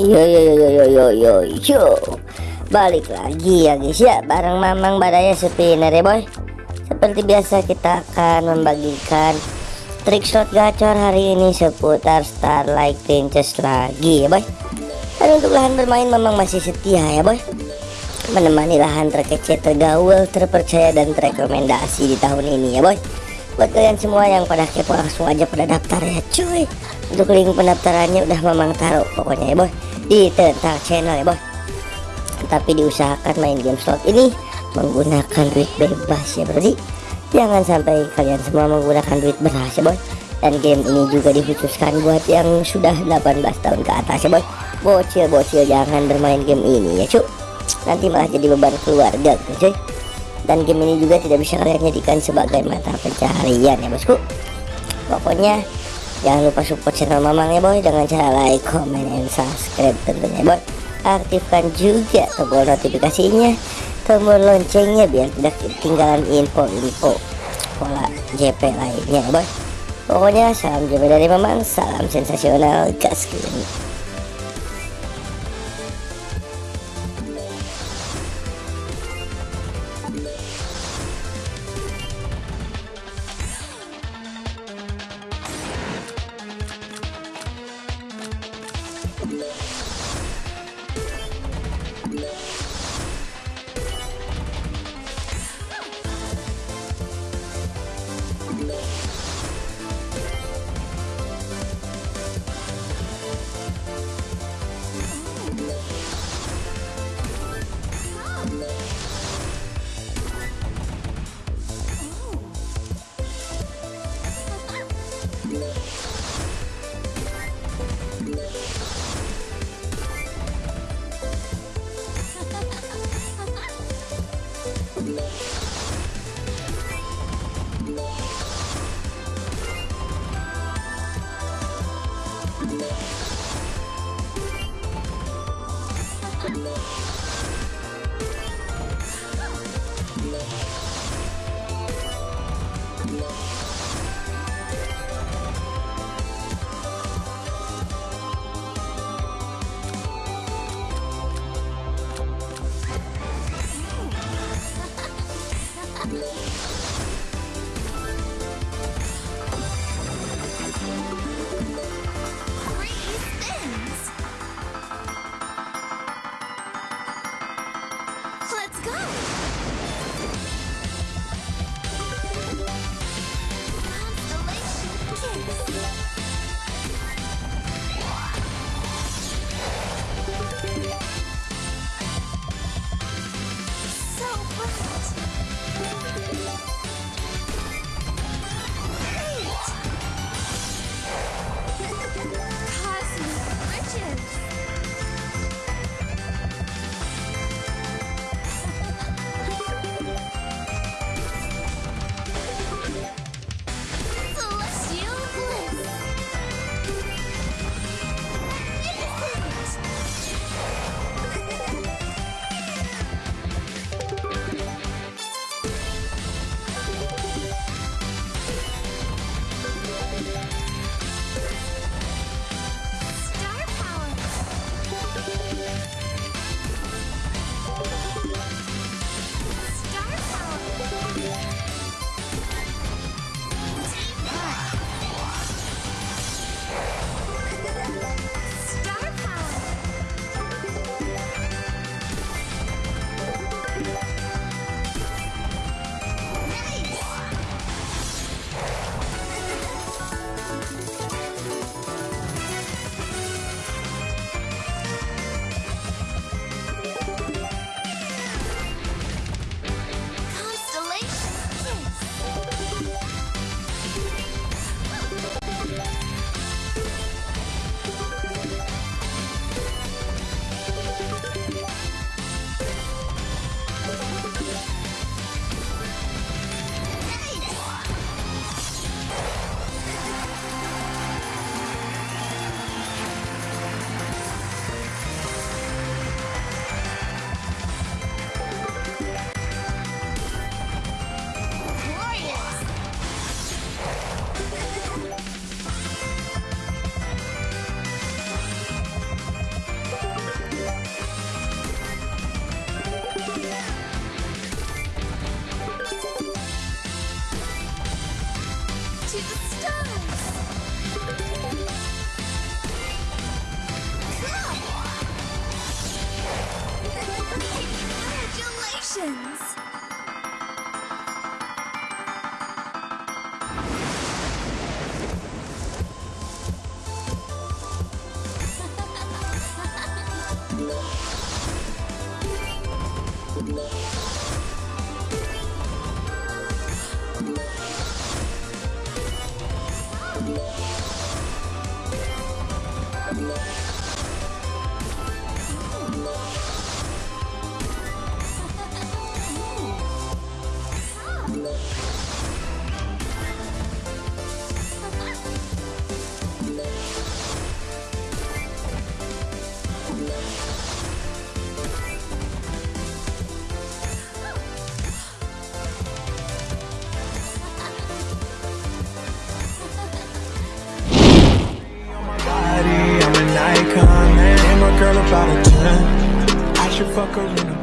Yo yo yo yo yo yo yo Balik lagi ya guys ya. Bareng Mamang Badaya Spinner ya boy? Seperti biasa kita akan membagikan Trik slot gacor hari ini seputar Starlight Princess lagi ya boy. Dan untuk lahan bermain memang masih setia ya boy. Menemani lahan terkece, tergaul, terpercaya dan terrekomendasi di tahun ini ya boy. Buat kalian semua yang pada kepo langsung aja pada daftar ya cuy. Untuk link pendaftarannya udah memang taruh pokoknya ya boy di tentang channel ya boy tapi diusahakan main game slot ini menggunakan duit bebas ya berarti jangan sampai kalian semua menggunakan duit beras ya boy dan game ini juga dikhususkan buat yang sudah 18 tahun ke atas ya boy bocil-bocil jangan bermain game ini ya cuy nanti malah jadi beban keluarga gitu cuy. Dan game ini juga tidak bisa kalian jadikan sebagai mata pencaharian ya bosku. Pokoknya jangan lupa support channel mamang ya boy. Dengan cara like comment and subscribe tentunya boy. Aktifkan juga tombol notifikasinya tombol loncengnya biar tidak ketinggalan info-info pola JP lainnya ya boy. Pokoknya salam JP dari mamang salam sensasional gas you. We'll be right back. Icon. And my girl about a 10. I should fuck her in a